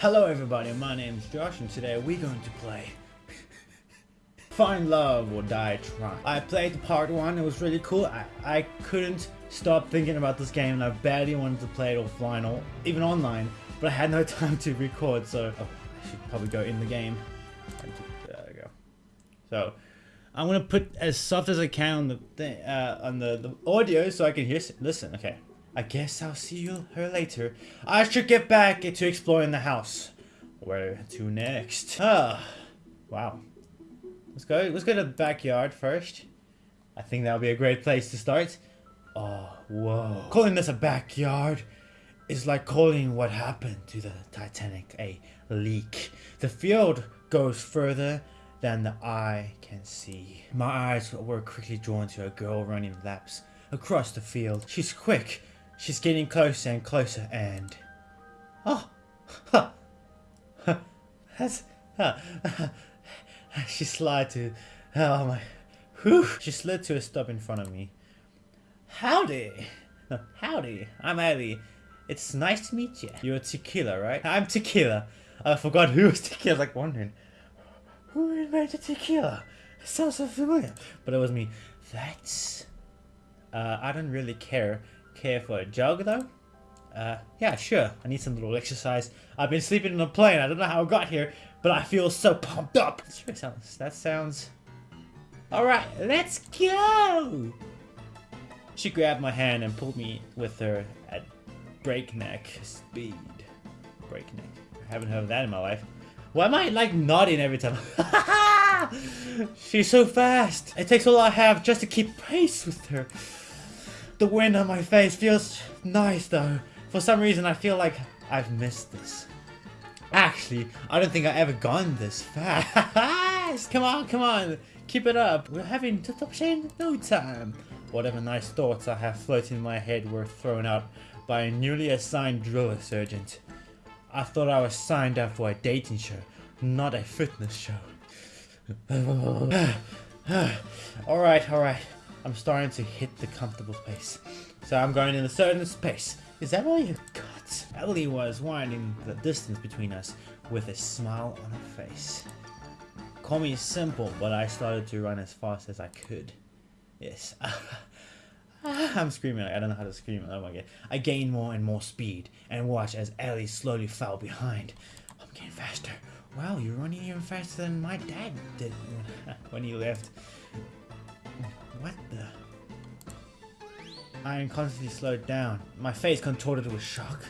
Hello everybody, my name is Josh and today we're going to play Find Love or Die Trying. I played part 1, it was really cool. I, I couldn't stop thinking about this game and I badly wanted to play it offline or even online, but I had no time to record so oh, I should probably go in the game. There we go. So, I'm gonna put as soft as I can on the uh, on the, the audio so I can hear. Listen, okay. I guess I'll see you her later. I should get back to exploring the house. Where to next? Ah, wow. Let's go. Let's go to the backyard first. I think that'll be a great place to start. Oh, whoa. Calling this a backyard is like calling what happened to the Titanic a leak. The field goes further than the eye can see. My eyes were quickly drawn to a girl running laps across the field. She's quick, She's getting closer and closer and... Oh! Ha! That's... Huh. she slid to... Oh my... Whew. She slid to a stop in front of me. Howdy! No, howdy, I'm Ellie. It's nice to meet you. You're Tequila, right? I'm Tequila. I forgot who was Tequila, like wondering. Who invented Tequila? It sounds so familiar. But it was me. That's... Uh, I don't really care care for a jog though? Uh, yeah, sure. I need some little exercise. I've been sleeping in a plane. I don't know how I got here, but I feel so pumped up. That sounds. That sounds. All right, let's go. She grabbed my hand and pulled me with her at breakneck speed. Breakneck. I haven't heard of that in my life. Why am I like nodding every time? She's so fast. It takes all I have just to keep pace with her. The wind on my face feels nice though. For some reason I feel like I've missed this. Actually, I don't think I've ever gone this fast. come on, come on. Keep it up. We're having to top in no time. Whatever nice thoughts I have floating in my head were thrown out by a newly assigned drill sergeant. I thought I was signed up for a dating show, not a fitness show. alright, alright. I'm starting to hit the comfortable space. So I'm going in a certain space. Is that all you got? Ellie was winding the distance between us with a smile on her face. Call me simple, but I started to run as fast as I could. Yes. I'm screaming. I don't know how to scream. Oh my god. I gained more and more speed and watched as Ellie slowly fell behind. I'm getting faster. Wow, you're running even faster than my dad did when he left. What the? I constantly slowed down, my face contorted with shock.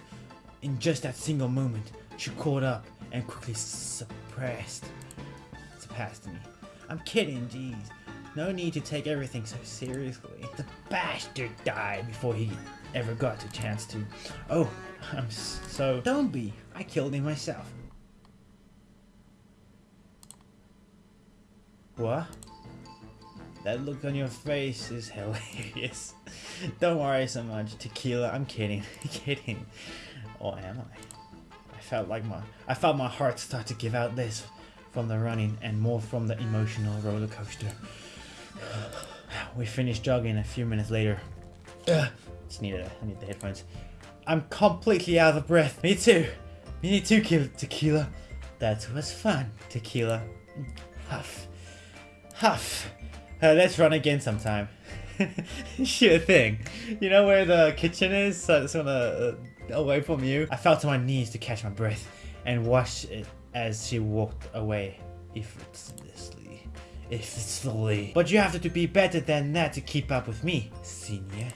In just that single moment, she caught up and quickly suppressed, surpassed me. I'm kidding, jeez. No need to take everything so seriously. The bastard died before he ever got a chance to. Oh, I'm so... Don't be. I killed him myself. What? That look on your face is hilarious. Don't worry so much, tequila. I'm kidding. kidding. Or am I? I felt like my I felt my heart start to give out this from the running and more from the emotional roller coaster. we finished jogging a few minutes later. Just need I need the headphones. I'm completely out of breath. Me too. Me too, tequila. That was fun, tequila. Mm, huff. Huff. Uh, let's run again sometime. sure thing. You know where the kitchen is? So it's gonna uh, away from you. I fell to my knees to catch my breath and watched it as she walked away effortlessly. Effortlessly. But you have to be better than that to keep up with me, senior.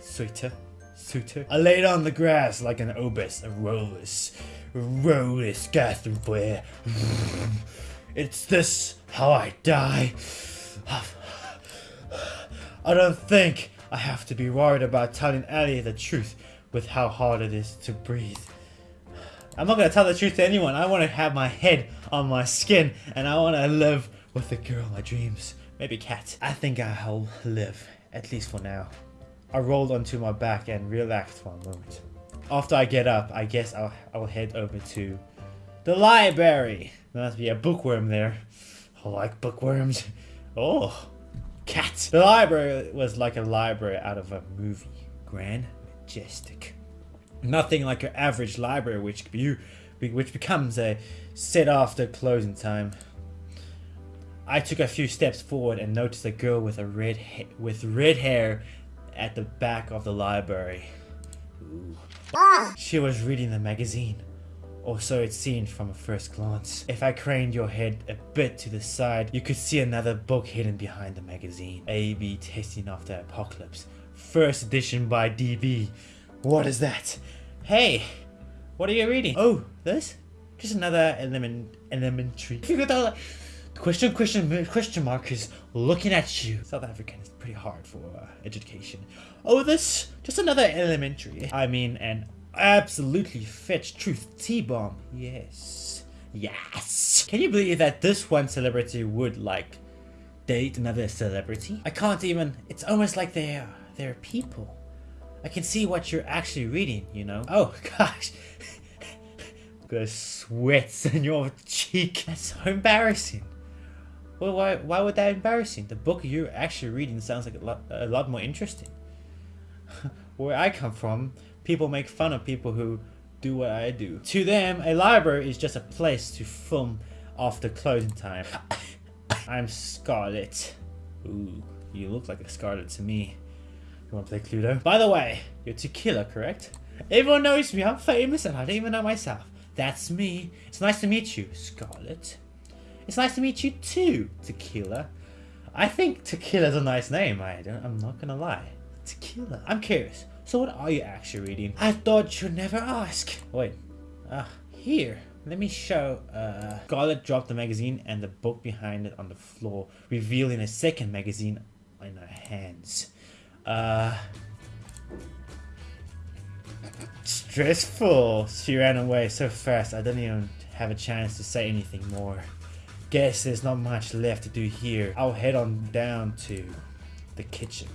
Suitor. Suitor. I laid on the grass like an obus, a rollless gasping for air. It's this how I die. I don't think I have to be worried about telling Ellie the truth with how hard it is to breathe. I'm not going to tell the truth to anyone. I want to have my head on my skin and I want to live with the girl of my dreams. Maybe cat. I think I'll live, at least for now. I rolled onto my back and relaxed for a moment. After I get up, I guess I'll, I'll head over to the library. There must be a bookworm there. I like bookworms. Oh, cat. The library was like a library out of a movie. Grand, majestic. Nothing like your average library, which you which becomes a set after closing time. I took a few steps forward and noticed a girl with a red with red hair at the back of the library. Ah. She was reading the magazine, or so it seemed from a first glance. If I craned your head a bit to the side, you could see another book hidden behind the magazine. A-B Testing After Apocalypse. First edition by DB. What is that? Hey, what are you reading? Oh, this? Just another element, elementary. Question, question, question mark is looking at you. South African is pretty hard for uh, education. Oh, this? Just another elementary. I mean, an absolutely fetch truth T-bomb. Yes. Yes. Can you believe that this one celebrity would, like, date another celebrity? I can't even, it's almost like they're, they're people. I can see what you're actually reading, you know? Oh, gosh. the sweats on your cheek. That's so embarrassing. Well, why, why would that embarrassing? The book you're actually reading sounds like a lot, a lot more interesting. Where I come from, people make fun of people who do what I do. To them, a library is just a place to film after closing time. I'm Scarlet. Ooh, you look like a Scarlet to me. You wanna play Cluedo? By the way, you're Tequila, correct? Everyone knows me, I'm famous and I don't even know myself. That's me. It's nice to meet you, Scarlet. It's nice to meet you too, Tequila. I think Tequila's a nice name, I don't, I'm not gonna lie. Tequila. I'm curious, so what are you actually reading? I thought you'd never ask. Wait, ah, uh, here. Let me show. Uh, Scarlet dropped the magazine and the book behind it on the floor, revealing a second magazine in her hands. Uh, stressful. She ran away so fast I didn't even have a chance to say anything more. Guess there's not much left to do here. I'll head on down to the kitchen.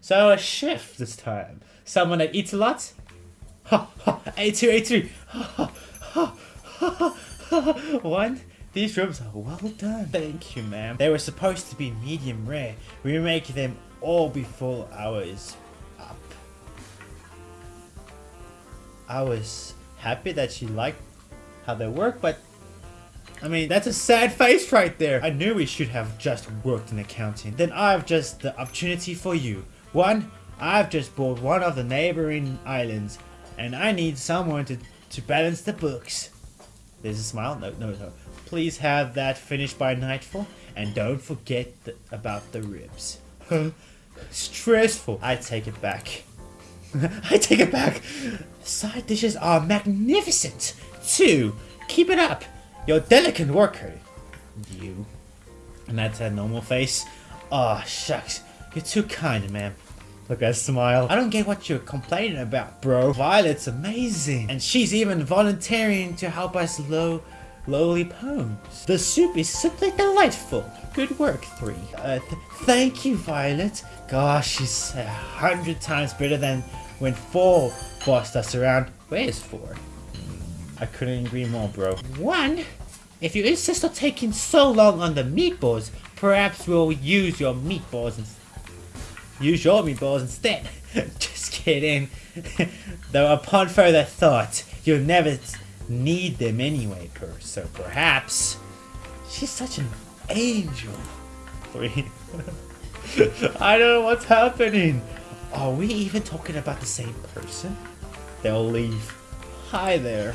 So a chef this time. Someone that eats a lot? Ha ha, A2, A3. One, these ribs are well done. Thank you, ma'am. They were supposed to be medium rare. We make them all before hours up. I was happy that she liked how they work, but I mean, that's a sad face right there. I knew we should have just worked in accounting. Then I've just the opportunity for you. One, I've just bought one of the neighboring islands and I need someone to, to balance the books. There's a smile. No, no, no. Please have that finished by nightfall and don't forget the, about the ribs. Stressful. I take it back. I take it back. Side dishes are magnificent. Two, keep it up. You're a delicate worker. You. And that's a normal face. Oh, shucks. You're too kind, man. Look at that smile. I don't get what you're complaining about, bro. Violet's amazing. And she's even volunteering to help us low lowly poems. The soup is simply delightful. Good work, three. Uh, th thank you, Violet. Gosh, she's a hundred times better than when four bossed us around. Where's four? I couldn't agree more, bro. One, if you insist on taking so long on the meatballs, perhaps we'll use your meatballs and use your meatballs instead. Just kidding. Though upon further thought, you'll never need them anyway, per so perhaps she's such an angel. Three. I don't know what's happening. Are we even talking about the same person? They'll leave. Hi there.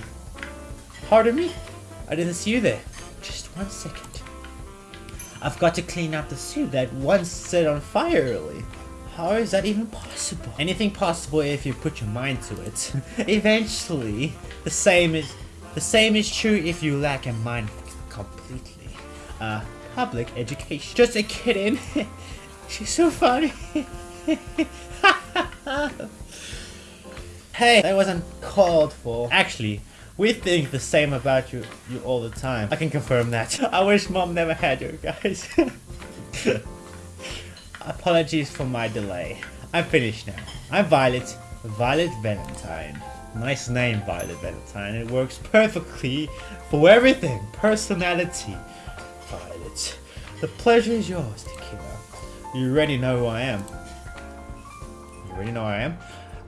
Pardon me? I didn't see you there. Just one second. I've got to clean up the soup that once set on fire early. How is that even possible? Anything possible if you put your mind to it. Eventually, the same is the same is true if you lack a mind completely. Uh, public education. Just a kidding. She's so funny. hey, that wasn't called for. Actually, we think the same about you, you all the time. I can confirm that. I wish mom never had you guys. Apologies for my delay. I'm finished now. I'm Violet, Violet Valentine. Nice name, Violet Valentine. It works perfectly for everything. Personality. Violet. The pleasure is yours, Tequila. You already know who I am. You already know who I am?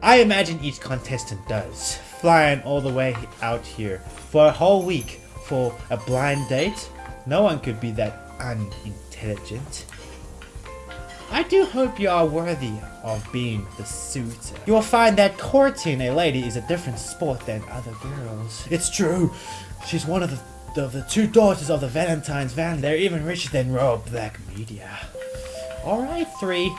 I imagine each contestant does. flying all the way out here for a whole week for a blind date? No one could be that unintelligent. I do hope you are worthy of being the suitor. You will find that courting a lady is a different sport than other girls. It's true. She's one of the, of the two daughters of the Valentine's family. They're even richer than Royal Black Media. Alright, three.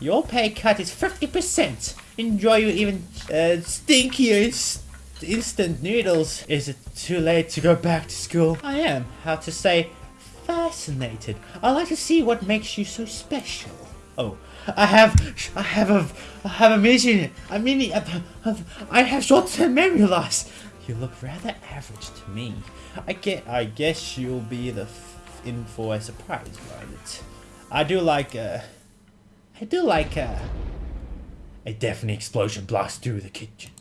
Your pay cut is 50%. Enjoy your even uh, stinkier instant noodles. Is it too late to go back to school? I am, how to say, fascinated. I'd like to see what makes you so special. Oh, I have, I have a, I have a mission. I mean, I have short-term memory loss. You look rather average to me. I get, I guess you'll be the in for a surprise, right? I do like, uh, I do like, uh, a deafening explosion blasts through the kitchen.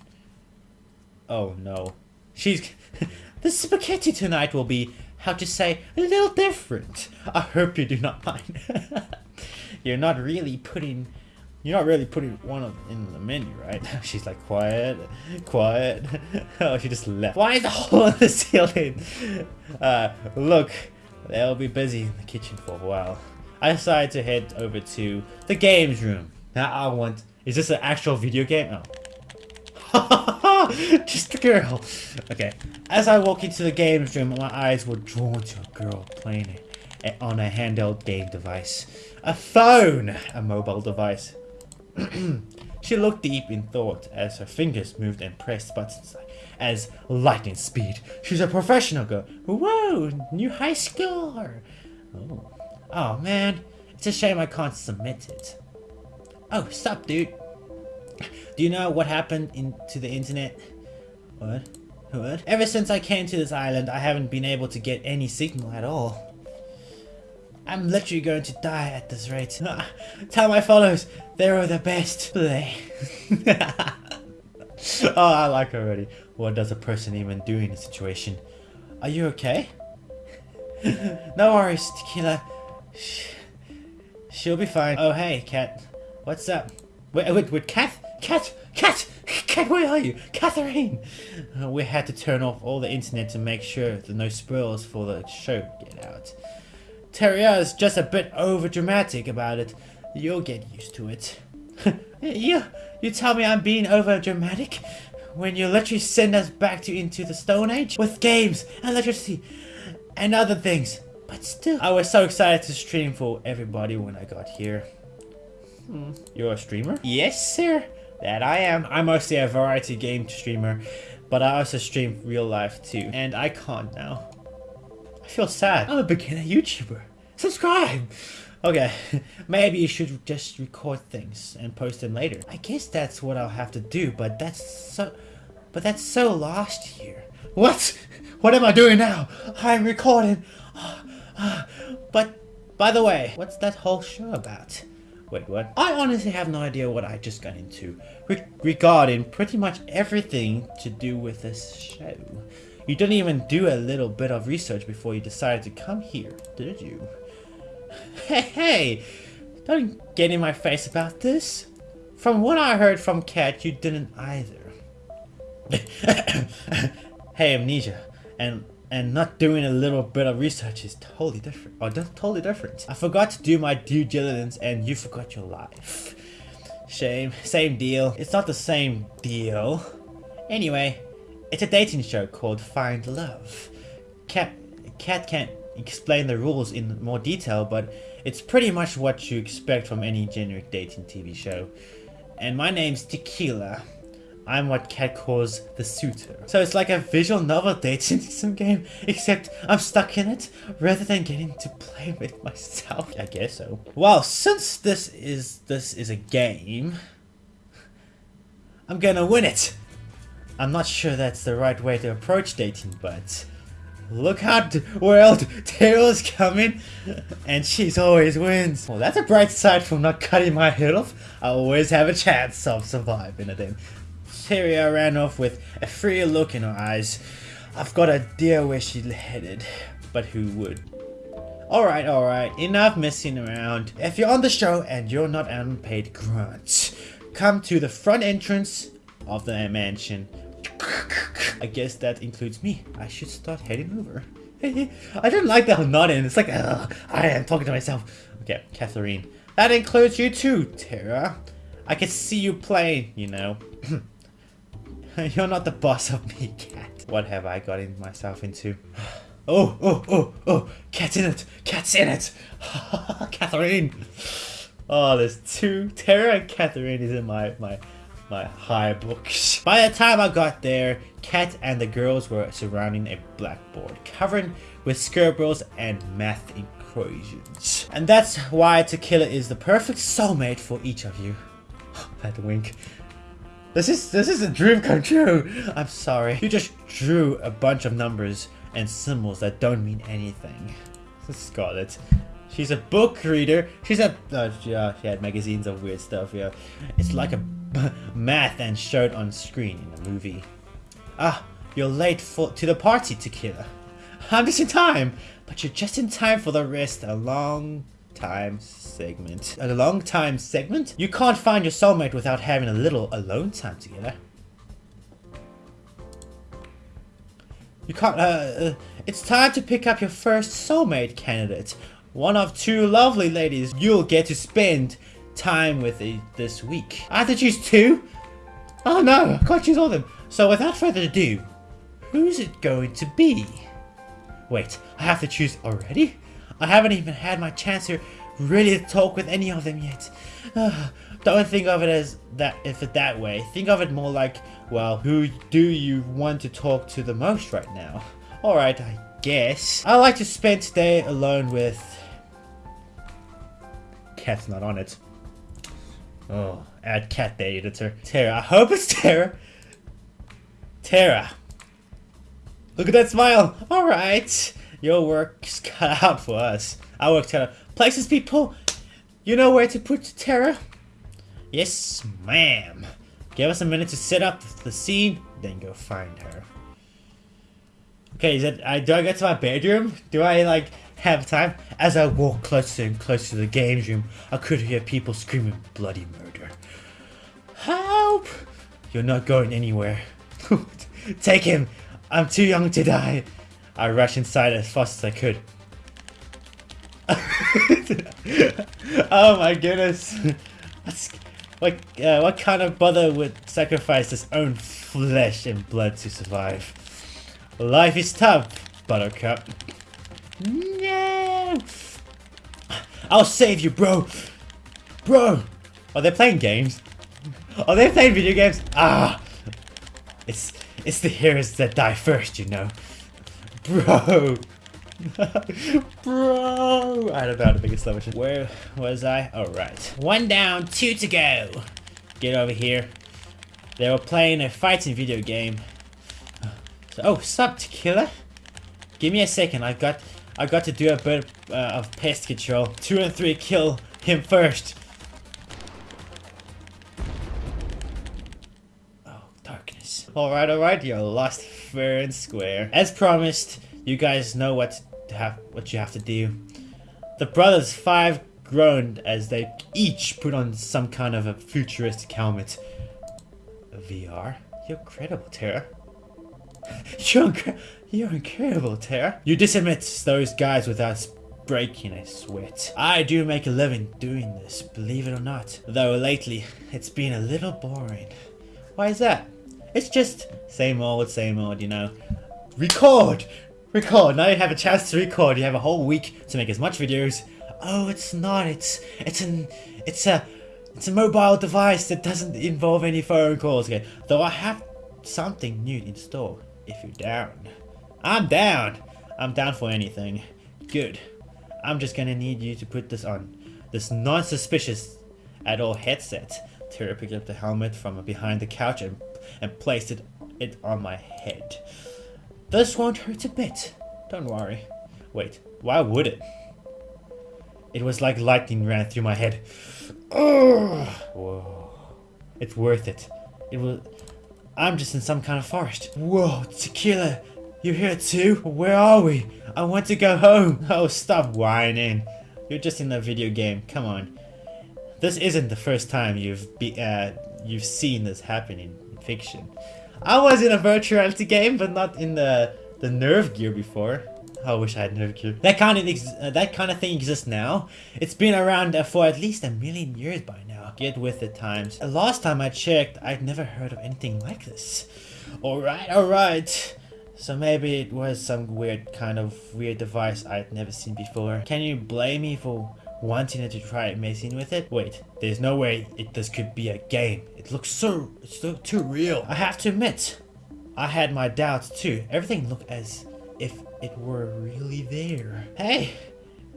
Oh no. She's, the spaghetti tonight will be how to say, a little different. I hope you do not mind. you're not really putting, you're not really putting one of in the menu, right? She's like, quiet, quiet. oh, she just left. Why is the hole in the ceiling? Uh, look, they'll be busy in the kitchen for a while. I decided to head over to the games room. Now I want, is this an actual video game? Oh. Just a girl. Okay. As I walk into the games room, my eyes were drawn to a girl playing it eh, on a handheld game device. A phone! A mobile device. she looked deep in thought as her fingers moved and pressed buttons as lightning speed. She's a professional girl. Whoa! New high schooler! Oh. Oh man. It's a shame I can't submit it. Oh, stop dude. Do you know what happened in, to the internet? What? What? Ever since I came to this island, I haven't been able to get any signal at all. I'm literally going to die at this rate. Tell my followers, they're the best. Play. oh, I like already. What does a person even do in a situation? Are you okay? no worries, Tequila. She'll be fine. Oh, hey, Cat. What's up? Wait, wait, wait, Cat? Cat! Cat! Cat, where are you? Catherine! Uh, we had to turn off all the internet to make sure that no spoilers for the show get out. Terria is just a bit over dramatic about it. You'll get used to it. you, you tell me I'm being over dramatic? When you literally send us back to into the Stone Age? With games and electricity and other things. But still, I was so excited to stream for everybody when I got here. Hmm. You're a streamer? Yes, sir. That I am. I'm mostly a variety game streamer, but I also stream real life too. And I can't now. I feel sad. I'm a beginner YouTuber. Subscribe! Okay, maybe you should just record things and post them later. I guess that's what I'll have to do, but that's so... But that's so lost here. What? What am I doing now? I'm recording. But, by the way, what's that whole show about? Wait, what? I honestly have no idea what I just got into re regarding pretty much everything to do with this show. You didn't even do a little bit of research before you decided to come here, did you? Hey, hey! Don't get in my face about this. From what I heard from Cat, you didn't either. hey, Amnesia. And and not doing a little bit of research is totally different. Oh, or totally different. I forgot to do my due diligence and you forgot your life. Shame. Same deal. It's not the same deal. Anyway, it's a dating show called Find Love. Cat, Cat can't explain the rules in more detail, but it's pretty much what you expect from any generic dating TV show. And my name's Tequila. I'm what Cat calls the suitor. So it's like a visual novel dating sim game, except I'm stuck in it rather than getting to play with myself. I guess so. Well, since this is this is a game, I'm gonna win it. I'm not sure that's the right way to approach dating, but look out world, Taylor's coming and she's always wins. Well, that's a bright side from not cutting my head off. I always have a chance of surviving it. Terria ran off with a freer look in her eyes. I've got a idea where she's headed, but who would? Alright, alright, enough messing around. If you're on the show and you're not unpaid grunt, come to the front entrance of the mansion. I guess that includes me. I should start heading over. I don't like that nodding. It's like, ugh, I am talking to myself. Okay, Catherine. That includes you too, Tara. I can see you playing, you know. You're not the boss of me, cat. What have I gotten myself into? Oh, oh, oh, oh, cat's in it, cat's in it. Catherine. Oh, there's two. Tara and Catherine is in my, my, my high books. By the time I got there, Cat and the girls were surrounding a blackboard, covered with scribbles and math equations. And that's why Tequila is the perfect soulmate for each of you. That wink. This is this is a dream come true. I'm sorry. You just drew a bunch of numbers and symbols that don't mean anything. Scarlet. She's a book reader. She's a uh, she, uh, she had magazines of weird stuff. Yeah, it's like a math and showed on screen in a movie. Ah, you're late for to the party, Tequila. I'm just in time, but you're just in time for the rest. A long time segment. A long time segment? You can't find your soulmate without having a little alone time together. You can't, uh, uh, it's time to pick up your first soulmate candidate. One of two lovely ladies you'll get to spend time with this week. I have to choose two? Oh no, I can't choose all of them. So without further ado, who's it going to be? Wait, I have to choose already? I haven't even had my chance to really talk with any of them yet. Ah, Don't think of it as that if it that way. Think of it more like, well, who do you want to talk to the most right now? Alright, I guess. I like to spend today alone with... Cat's not on it. Oh, add cat day editor. Tara, I hope it's Tara. Tara. Look at that smile. Alright. Your work's cut out for us. Our work's cut out. Places, people. You know where to put Tara? Yes, ma'am. Give us a minute to set up the scene, then go find her. Okay, is it? I do I get to my bedroom? Do I like have time? As I walk closer and closer to the games room, I could hear people screaming bloody murder. Help! You're not going anywhere. Take him! I'm too young to die. I rushed inside as fast as I could. oh my goodness. What, uh, what kind of brother would sacrifice his own flesh and blood to survive? Life is tough, Buttercup. No! I'll save you, bro! Bro! Are they playing games? Are they playing video games? Ah! It's, it's the heroes that die first, you know. Bro! Bro! I don't know how to make a slow Where was I? Alright. One down, two to go. Get over here. They were playing a fighting video game. So, oh, stop, killer? Give me a second. I've got, I've got to do a bit uh, of pest control. Two and three, kill him first. Oh, darkness. Alright, alright, you're lost fair and square. As promised, you guys know what have what you have to do. The brothers five groaned as they each put on some kind of a futuristic helmet. VR? You're incredible, Terra. You're, you're incredible, Terra. You dismiss those guys without breaking a sweat. I do make a living doing this, believe it or not. Though lately, it's been a little boring. Why is that? It's just same old, same old, you know. Record! Record. Now you have a chance to record. You have a whole week to make as much videos. Oh, it's not. It's it's an it's a it's a mobile device that doesn't involve any phone calls. Okay. Though I have something new in store. If you're down, I'm down. I'm down for anything. Good. I'm just gonna need you to put this on. This non-suspicious at all headset. Tara picked up the helmet from behind the couch and, and placed it, it on my head. This won't hurt a bit. Don't worry. Wait, why would it? It was like lightning ran through my head. Ugh. Whoa. It's worth it. It will... I'm just in some kind of forest. Whoa, Tequila, you here too? Where are we? I want to go home. Oh, stop whining. You're just in a video game. Come on. This isn't the first time you've be, uh, you've seen this happen in fiction. I was in a virtual reality game, but not in the the NerveGear before. I wish I had NerveGear. That kind of uh, that kind of thing exists now. It's been around uh, for at least a million years by now. Get with the times. Uh, last time I checked, I'd never heard of anything like this. Alright, alright. So maybe it was some weird kind of weird device I'd never seen before. Can you blame me for wanting to try messing with it? Wait, there's no way it, this could be a game. It looks so, it's so too real. I have to admit, I had my doubts too. Everything looked as if it were really there. Hey,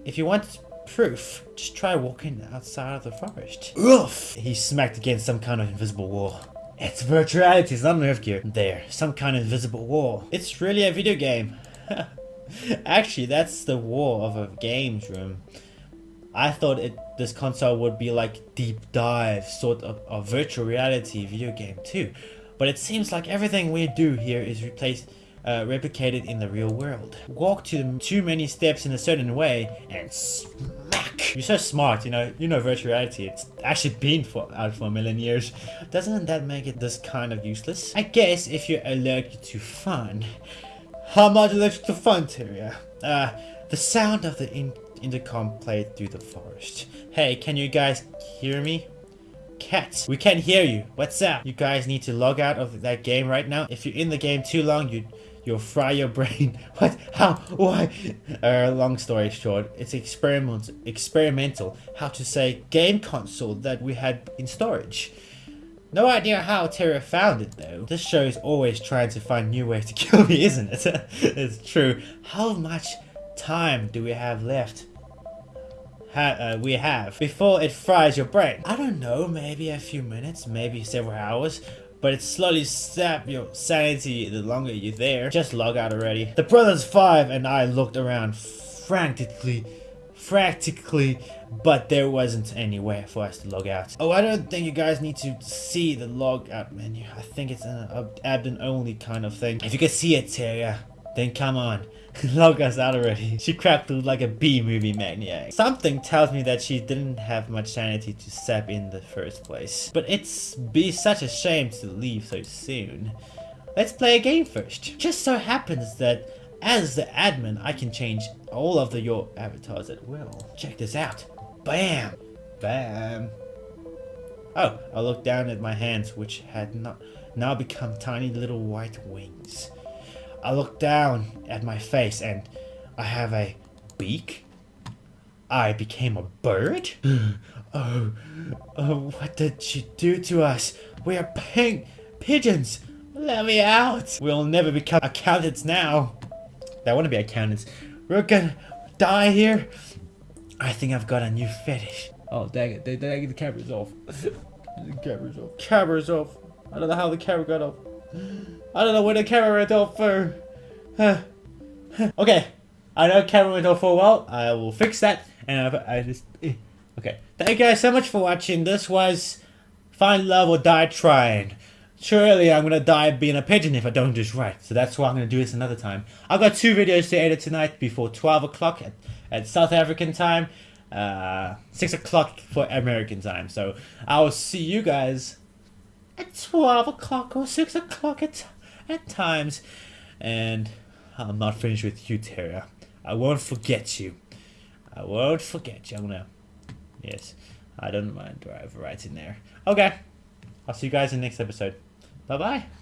if you want proof, just try walking outside of the forest. Oof! He smacked against some kind of invisible wall. It's virtual reality, it's not NerveGear. There, some kind of invisible wall. It's really a video game. Actually, that's the wall of a games room. I thought it this console would be like deep dive sort of a virtual reality video game too. But it seems like everything we do here is replaced uh, replicated in the real world. Walk to too many steps in a certain way and smack. You're so smart, you know, you know virtual reality. It's actually been for, out for a million years. Doesn't that make it this kind of useless? I guess if you're allergic to fun. How much allergic to fun, Tyria? Uh, the sound of the in intercom played through the forest. Hey, can you guys hear me? Cats, we can't hear you. What's up? You guys need to log out of that game right now. If you're in the game too long, you you'll fry your brain. what? How? Why? Uh, long story short, it's experiment experimental. How to say game console that we had in storage. No idea how Terra found it though. This show is always trying to find new ways to kill me, isn't it? it's true. How much time do we have left? Ha uh, we have before it fries your brain. I don't know, maybe a few minutes, maybe several hours, but it slowly sap your sanity the longer you're there. Just log out already. The brothers five and I looked around frantically, frantically, but there wasn't anywhere for us to log out. Oh, I don't think you guys need to see the log out menu. I think it's an admin only kind of thing. If you can see it, Terria, then come on. Log us out already. She cracked through like a B-movie maniac. Something tells me that she didn't have much sanity to sap in the first place. But it's be such a shame to leave so soon. Let's play a game first. Just so happens that as the admin, I can change all of the your avatars at will. Check this out. Bam! Bam! Oh, I looked down at my hands, which had not now become tiny little white wings. I look down at my face and I have a beak. I became a bird? oh, oh, what did she do to us? We are pink pigeons. Let me out. We'll never become accountants now. I want to be accountants. We're gonna die here. I think I've got a new fetish. Oh, dang it. Dang it, the camera's off. the camera's off. Camera's off. I don't know how the camera got off. I don't know where the camera went off for. okay, I know camera went off for a while. I will fix that. And I, I just eh. okay. Thank you guys so much for watching. This was Find Love or Die Trying. Surely I'm gonna die being a pigeon if I don't do this right. So that's why I'm gonna do this another time. I've got two videos to edit tonight before 12 o'clock at, at South African time. Uh, 6 o'clock for American time. So I will see you guys at 12 o'clock or 6 o'clock at, at times. And I'm not finished with you, Terra. I won't forget you. I won't forget you. I'm gonna... Yes, I don't mind in there. Okay. I'll see you guys in the next episode. Bye-bye.